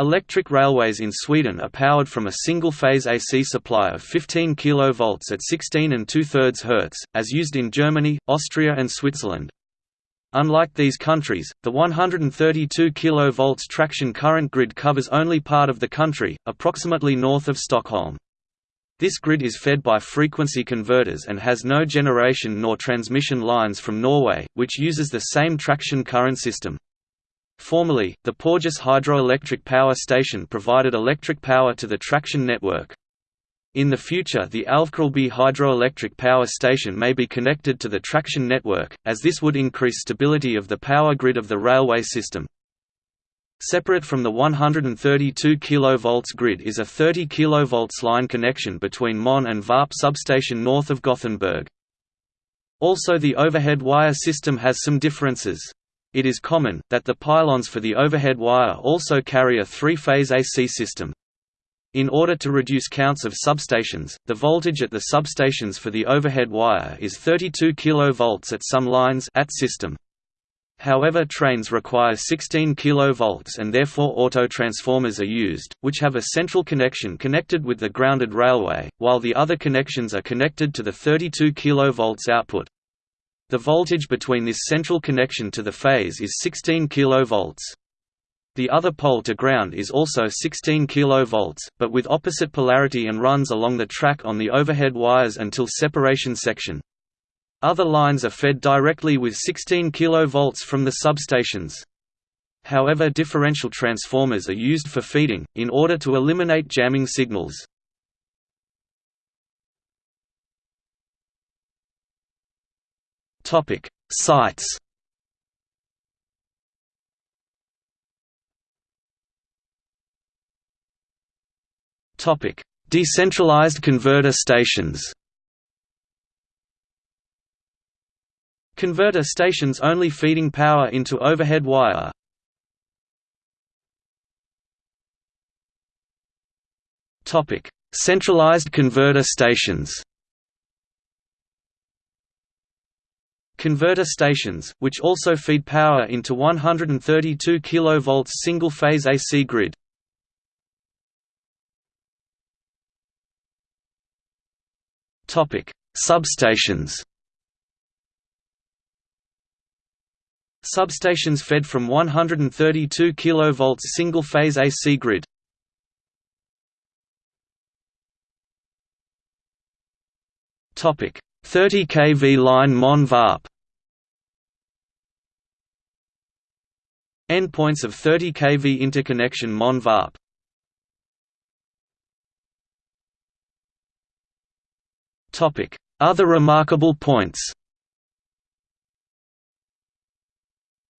Electric railways in Sweden are powered from a single-phase AC supply of 15 kV at 16 and 2 thirds Hz, as used in Germany, Austria and Switzerland. Unlike these countries, the 132 kV traction current grid covers only part of the country, approximately north of Stockholm. This grid is fed by frequency converters and has no generation nor transmission lines from Norway, which uses the same traction current system. Formerly, the Porjus hydroelectric power station provided electric power to the traction network. In the future the Älvkarleby hydroelectric power station may be connected to the traction network, as this would increase stability of the power grid of the railway system. Separate from the 132 kV grid is a 30 kV line connection between Mon and Varp substation north of Gothenburg. Also the overhead wire system has some differences. It is common, that the pylons for the overhead wire also carry a three-phase AC system. In order to reduce counts of substations, the voltage at the substations for the overhead wire is 32 kV at some lines at system. However trains require 16 kV and therefore auto-transformers are used, which have a central connection connected with the grounded railway, while the other connections are connected to the 32 kV output. The voltage between this central connection to the phase is 16 kV. The other pole to ground is also 16 kV, but with opposite polarity and runs along the track on the overhead wires until separation section. Other lines are fed directly with 16 kV from the substations. However differential transformers are used for feeding, in order to eliminate jamming signals. Topic: Sites. Topic: Decentralized converter stations. Converter stations only feeding power into overhead wire. Topic: Centralized converter stations. Converter stations, which also feed power into 132 kV single-phase AC grid. Substations. Substations fed from 132 kV single-phase AC grid. Topic: 30 kV line Mon Varp. Endpoints of 30 kV interconnection Mon Varp. Other remarkable points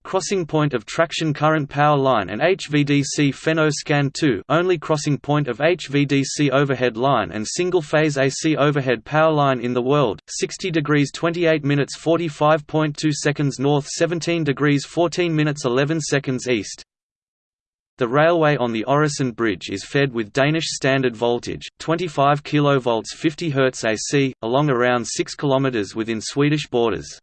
Crossing point of traction current power line and HVDC Fenno-Skan 2 only crossing point of HVDC overhead line and single-phase AC overhead power line in the world, 60 degrees 28 minutes 45.2 seconds north 17 degrees 14 minutes 11 seconds east. The railway on the Øresund Bridge is fed with Danish standard voltage, 25 kV 50 Hz AC, along around 6 km within Swedish borders.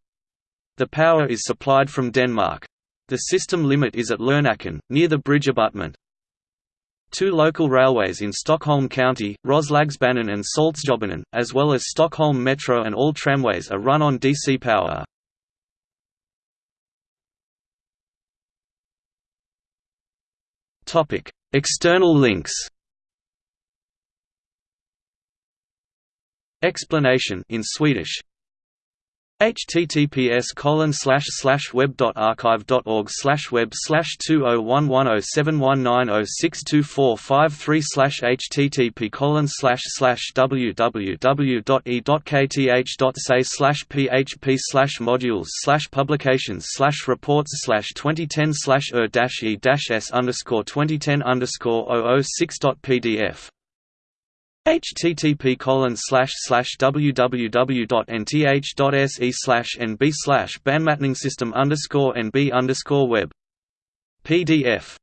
The power is supplied from Denmark. The system limit is at Lernacken, near the bridge abutment. Two local railways in Stockholm County, Roslagsbanan and Saltsjöbanan, as well as Stockholm Metro and all tramways are run on DC power. External links Explanation in Swedish https colon slash slash web dot archive dot org slash web slash two oh one one oh seven one nine oh six two four five three slash http colon slash slash www dot e dot kth dot say slash php slash modules slash publications slash reports slash twenty ten slash er dash e dash s underscore twenty ten underscore 006 dot pdf http colon slash slash www.nth.se slash nb slash bandmatningsystem underscore nb underscore web. PDF